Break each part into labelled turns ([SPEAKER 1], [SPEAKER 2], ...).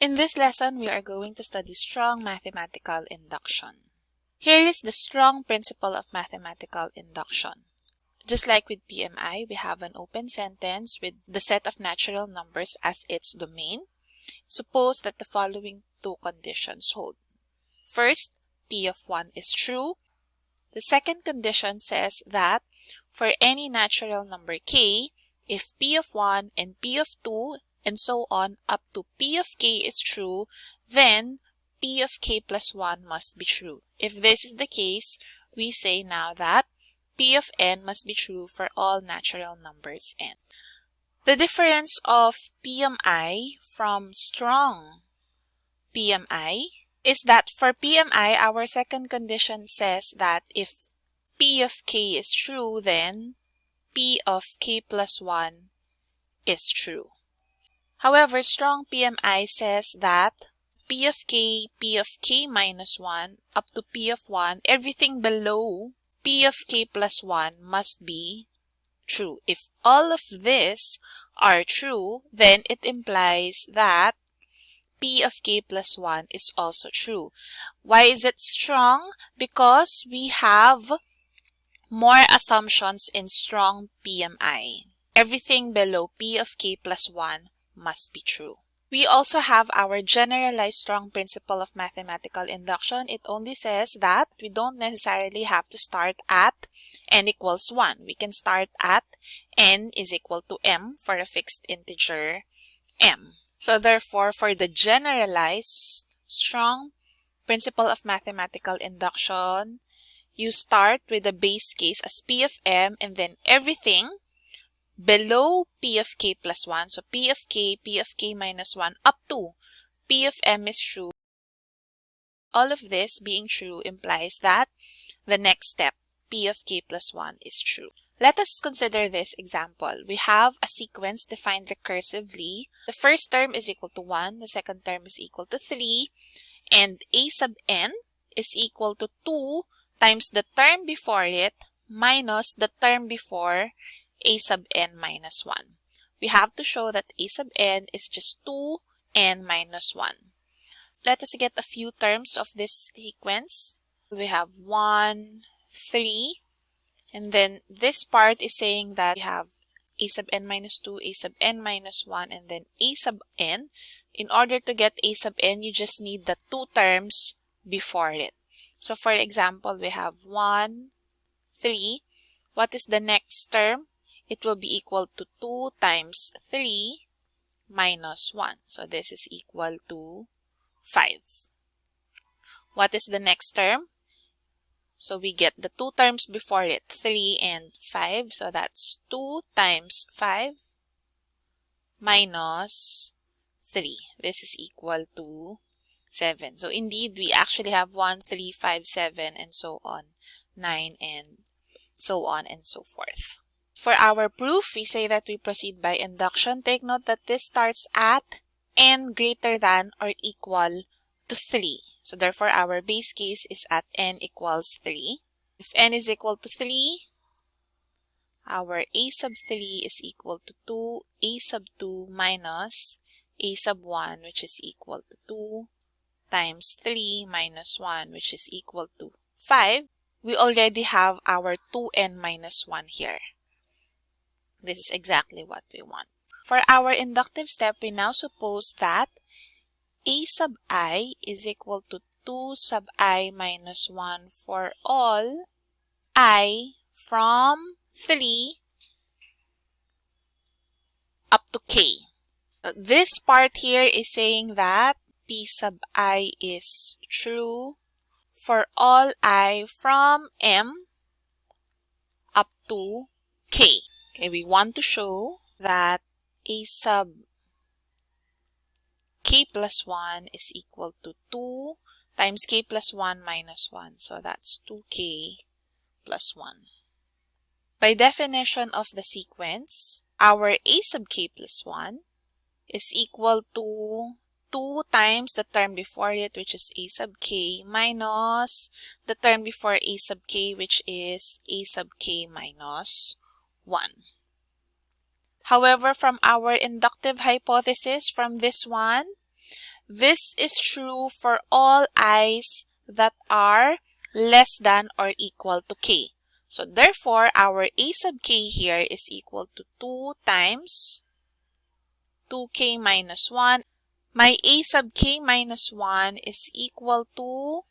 [SPEAKER 1] In this lesson, we are going to study strong mathematical induction. Here is the strong principle of mathematical induction. Just like with PMI, we have an open sentence with the set of natural numbers as its domain. Suppose that the following two conditions hold. First, P of 1 is true. The second condition says that for any natural number k, if P of 1 and P of 2 and so on up to P of k is true, then P of k plus 1 must be true. If this is the case, we say now that P of n must be true for all natural numbers n. The difference of PMI from strong PMI is that for PMI, our second condition says that if P of k is true, then P of k plus 1 is true. However, strong PMI says that P of k, P of k minus 1, up to P of 1, everything below P of k plus 1 must be true. If all of this are true, then it implies that P of k plus 1 is also true. Why is it strong? Because we have more assumptions in strong PMI. Everything below P of k plus 1 must be true. We also have our generalized strong principle of mathematical induction. It only says that we don't necessarily have to start at n equals 1. We can start at n is equal to m for a fixed integer m. So therefore, for the generalized strong principle of mathematical induction, you start with the base case as p of m and then everything below p of k plus 1. So p of k, p of k minus 1 up to p of m is true. All of this being true implies that the next step, p of k plus 1 is true. Let us consider this example. We have a sequence defined recursively. The first term is equal to 1, the second term is equal to 3, and a sub n is equal to 2 times the term before it minus the term before a sub n minus 1. We have to show that a sub n is just 2n minus 1. Let us get a few terms of this sequence. We have 1, 3, and then this part is saying that we have a sub n minus 2, a sub n minus 1, and then a sub n. In order to get a sub n, you just need the two terms before it. So for example, we have 1, 3. What is the next term? It will be equal to 2 times 3 minus 1. So this is equal to 5. What is the next term? So we get the two terms before it, 3 and 5. So that's 2 times 5 minus 3. This is equal to 7. So indeed, we actually have 1, 3, 5, 7, and so on, 9, and so on and so forth. For our proof, we say that we proceed by induction. Take note that this starts at n greater than or equal to 3. So therefore, our base case is at n equals 3. If n is equal to 3, our a sub 3 is equal to 2, a sub 2 minus a sub 1, which is equal to 2, times 3 minus 1, which is equal to 5. We already have our 2n minus 1 here. This is exactly what we want. For our inductive step, we now suppose that a sub i is equal to 2 sub i minus 1 for all i from 3 up to k. Uh, this part here is saying that p sub i is true for all i from m up to k. Okay, we want to show that a sub k plus 1 is equal to 2 times k plus 1 minus 1. So that's 2k plus 1. By definition of the sequence, our a sub k plus 1 is equal to 2 times the term before it, which is a sub k, minus the term before a sub k, which is a sub k minus 1. However, from our inductive hypothesis from this one, this is true for all i's that are less than or equal to k. So therefore, our a sub k here is equal to 2 times 2k minus 1. My a sub k minus 1 is equal to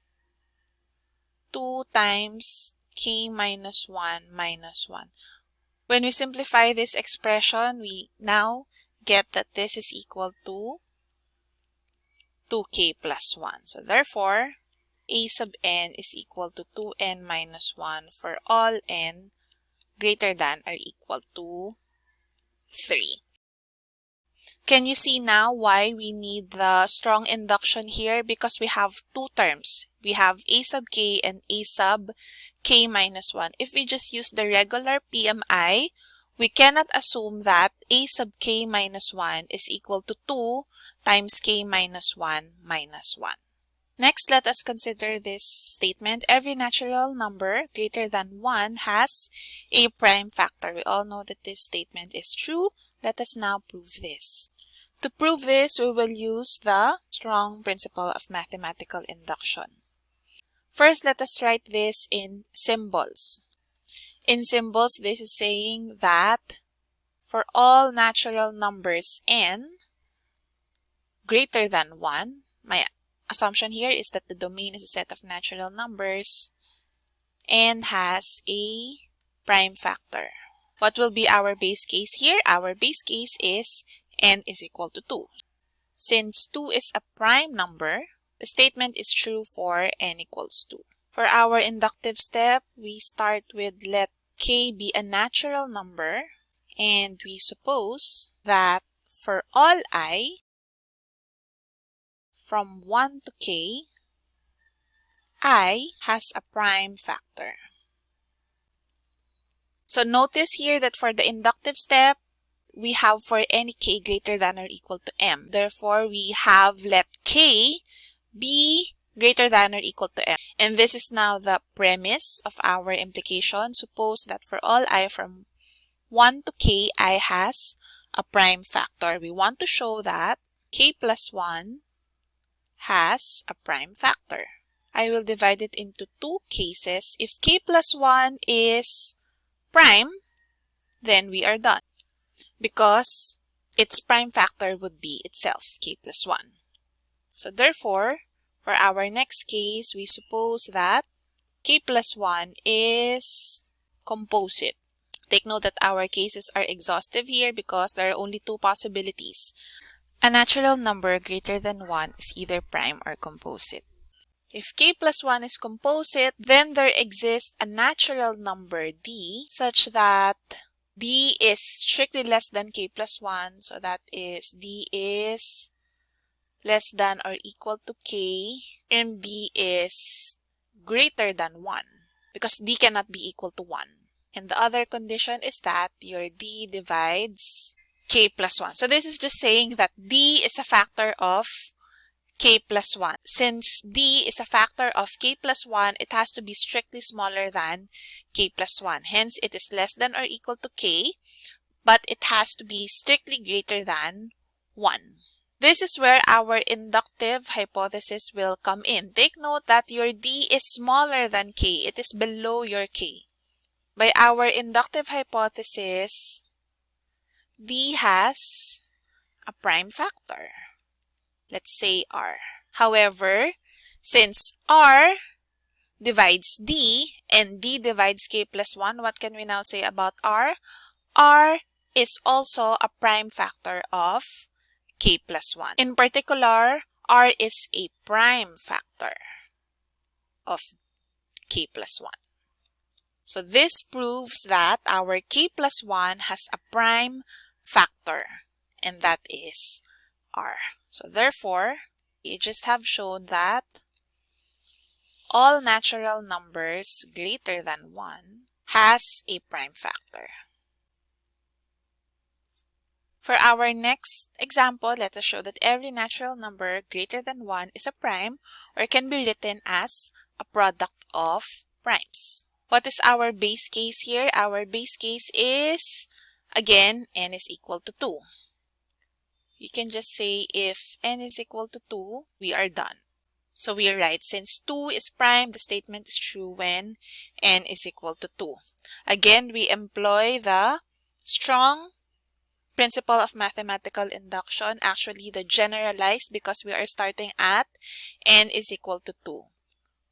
[SPEAKER 1] 2 times k minus 1 minus 1. When we simplify this expression, we now get that this is equal to 2k plus 1. So therefore, a sub n is equal to 2n minus 1 for all n greater than or equal to 3. Can you see now why we need the strong induction here? Because we have two terms. We have a sub k and a sub k minus 1. If we just use the regular PMI, we cannot assume that a sub k minus 1 is equal to 2 times k minus 1 minus 1. Next, let us consider this statement. Every natural number greater than 1 has a prime factor. We all know that this statement is true. Let us now prove this. To prove this, we will use the strong principle of mathematical induction. First, let us write this in symbols. In symbols, this is saying that for all natural numbers n greater than 1, my assumption here is that the domain is a set of natural numbers and has a prime factor. What will be our base case here? Our base case is n is equal to 2. Since 2 is a prime number, the statement is true for n equals 2. For our inductive step, we start with let k be a natural number and we suppose that for all i from 1 to k, i has a prime factor. So notice here that for the inductive step, we have for any k greater than or equal to m. Therefore, we have let k be greater than or equal to m. And this is now the premise of our implication. Suppose that for all i from 1 to k, i has a prime factor. We want to show that k plus 1 has a prime factor. I will divide it into two cases. If k plus 1 is prime, then we are done because its prime factor would be itself, k plus 1. So therefore, for our next case, we suppose that k plus 1 is composite. Take note that our cases are exhaustive here because there are only two possibilities. A natural number greater than 1 is either prime or composite. If k plus 1 is composite, then there exists a natural number d such that d is strictly less than k plus 1. So that is d is less than or equal to k and d is greater than 1 because d cannot be equal to 1. And the other condition is that your d divides k plus 1. So this is just saying that d is a factor of k plus 1. Since d is a factor of k plus 1, it has to be strictly smaller than k plus 1. Hence, it is less than or equal to k, but it has to be strictly greater than 1. This is where our inductive hypothesis will come in. Take note that your d is smaller than k. It is below your k. By our inductive hypothesis, d has a prime factor. Let's say r. However, since r divides d and d divides k plus 1, what can we now say about r? r is also a prime factor of k plus 1. In particular, r is a prime factor of k plus 1. So this proves that our k plus 1 has a prime factor and that is r. So therefore, we just have shown that all natural numbers greater than 1 has a prime factor. For our next example, let us show that every natural number greater than 1 is a prime or can be written as a product of primes. What is our base case here? Our base case is Again, n is equal to 2. You can just say if n is equal to 2, we are done. So we are right. Since 2 is prime, the statement is true when n is equal to 2. Again, we employ the strong principle of mathematical induction, actually the generalized because we are starting at n is equal to 2.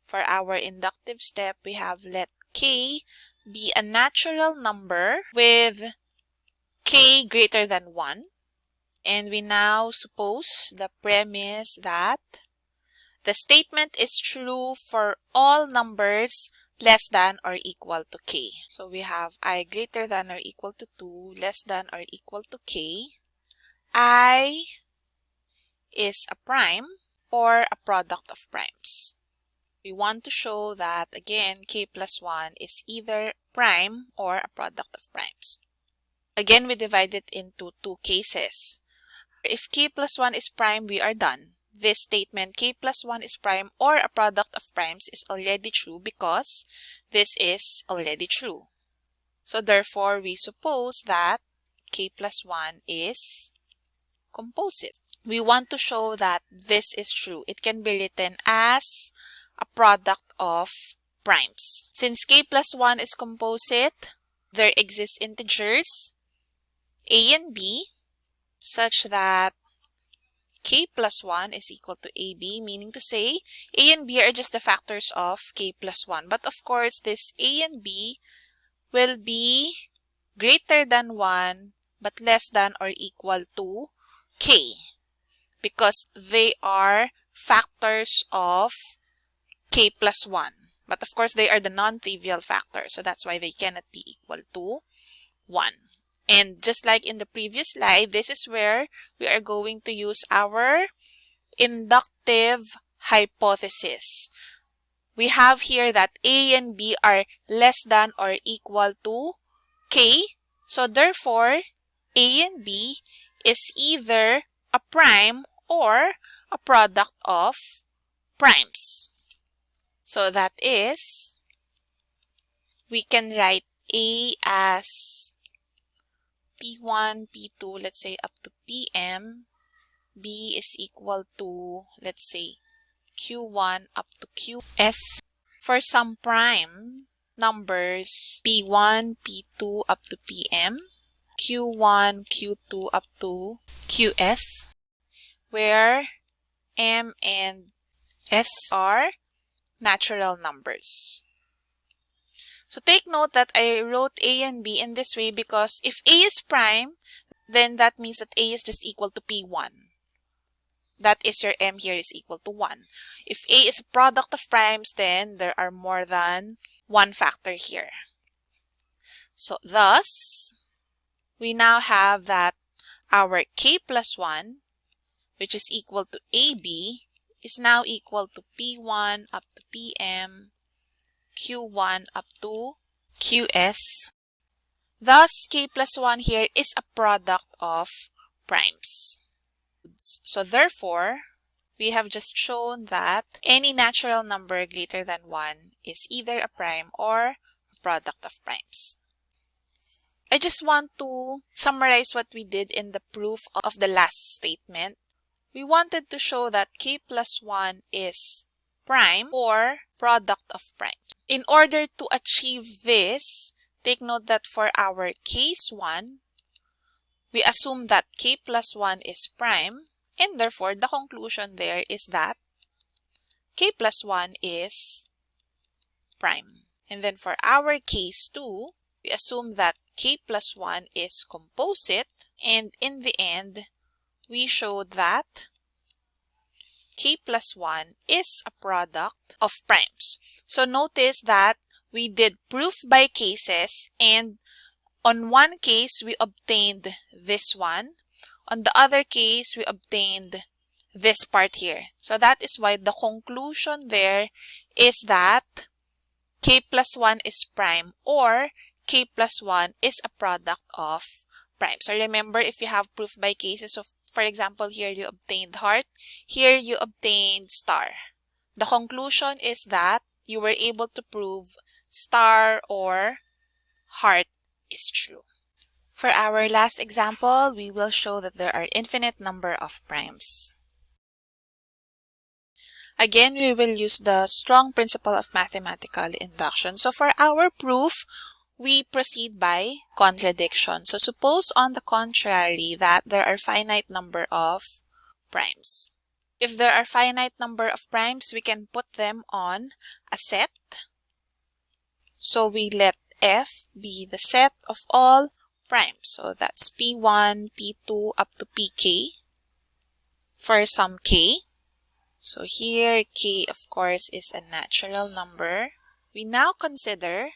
[SPEAKER 1] For our inductive step, we have let k be a natural number with k greater than 1. And we now suppose the premise that the statement is true for all numbers less than or equal to k. So we have i greater than or equal to 2, less than or equal to k. i is a prime or a product of primes. We want to show that, again, k plus 1 is either prime or a product of primes. Again, we divide it into two cases. If k plus 1 is prime, we are done. This statement, k plus 1 is prime or a product of primes is already true because this is already true. So therefore, we suppose that k plus 1 is composite. We want to show that this is true. It can be written as a product of primes. Since k plus 1 is composite, there exist integers a and b such that k plus 1 is equal to ab, meaning to say a and b are just the factors of k plus 1. But of course, this a and b will be greater than 1 but less than or equal to k because they are factors of k plus 1. But of course, they are the non-trivial factors, so that's why they cannot be equal to 1. And just like in the previous slide, this is where we are going to use our inductive hypothesis. We have here that A and B are less than or equal to K. So therefore, A and B is either a prime or a product of primes. So that is, we can write A as P1, P2, let's say up to PM, B is equal to, let's say, Q1 up to QS. For some prime numbers, P1, P2 up to PM, Q1, Q2 up to QS, where M and S are natural numbers. So take note that I wrote A and B in this way because if A is prime, then that means that A is just equal to P1. That is your M here is equal to 1. If A is a product of primes, then there are more than one factor here. So thus, we now have that our K plus 1, which is equal to AB, is now equal to P1 up to PM Q1 up to QS. Thus, K plus 1 here is a product of primes. So therefore, we have just shown that any natural number greater than 1 is either a prime or a product of primes. I just want to summarize what we did in the proof of the last statement. We wanted to show that k plus 1 is prime or product of primes. In order to achieve this, take note that for our case 1, we assume that k plus 1 is prime, and therefore the conclusion there is that k plus 1 is prime. And then for our case 2, we assume that k plus 1 is composite, and in the end, we showed that k plus 1 is a product of primes. So notice that we did proof by cases and on one case we obtained this one. On the other case we obtained this part here. So that is why the conclusion there is that k plus 1 is prime or k plus 1 is a product of prime. So remember if you have proof by cases of for example, here you obtained heart, here you obtained star. The conclusion is that you were able to prove star or heart is true. For our last example, we will show that there are infinite number of primes. Again, we will use the strong principle of mathematical induction. So for our proof, we proceed by contradiction. So suppose on the contrary that there are finite number of primes. If there are finite number of primes, we can put them on a set. So we let F be the set of all primes. So that's P1, P2 up to Pk for some k. So here k of course is a natural number. We now consider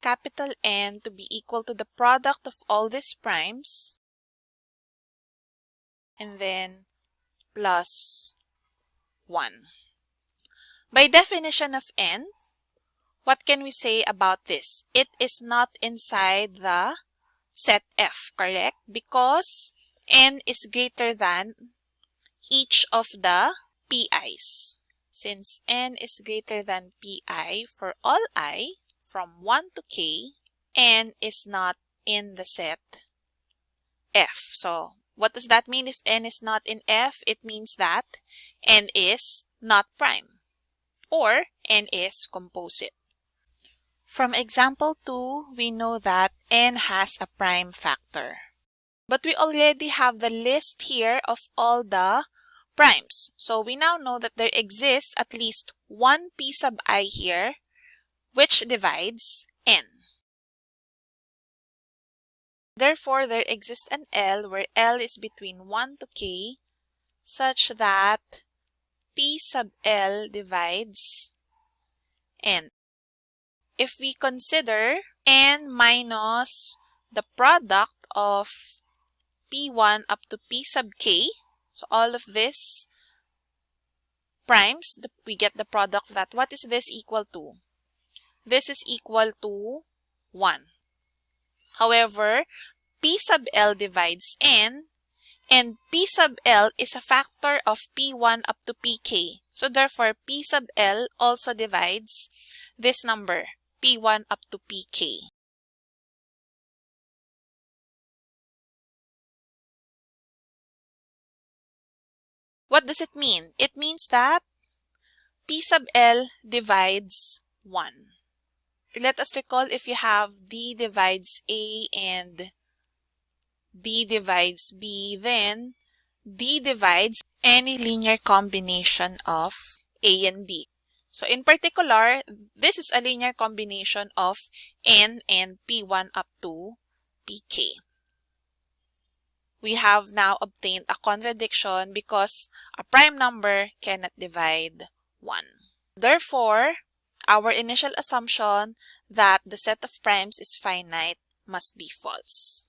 [SPEAKER 1] capital N to be equal to the product of all these primes and then plus 1. By definition of N, what can we say about this? It is not inside the set F, correct? Because N is greater than each of the PIs. Since N is greater than PI for all I, from 1 to k, n is not in the set f. So what does that mean if n is not in f? It means that n is not prime or n is composite. From example 2, we know that n has a prime factor. But we already have the list here of all the primes. So we now know that there exists at least one p sub i here which divides n. Therefore, there exists an L where L is between 1 to k such that P sub L divides n. If we consider n minus the product of P1 up to P sub k, so all of this primes, we get the product of that. What is this equal to? This is equal to 1. However, P sub L divides N and P sub L is a factor of P1 up to Pk. So therefore, P sub L also divides this number, P1 up to Pk. What does it mean? It means that P sub L divides 1 let us recall if you have D divides A and D divides B, then D divides any linear combination of A and B. So in particular, this is a linear combination of N and P1 up to Pk. We have now obtained a contradiction because a prime number cannot divide 1. Therefore, our initial assumption that the set of primes is finite must be false.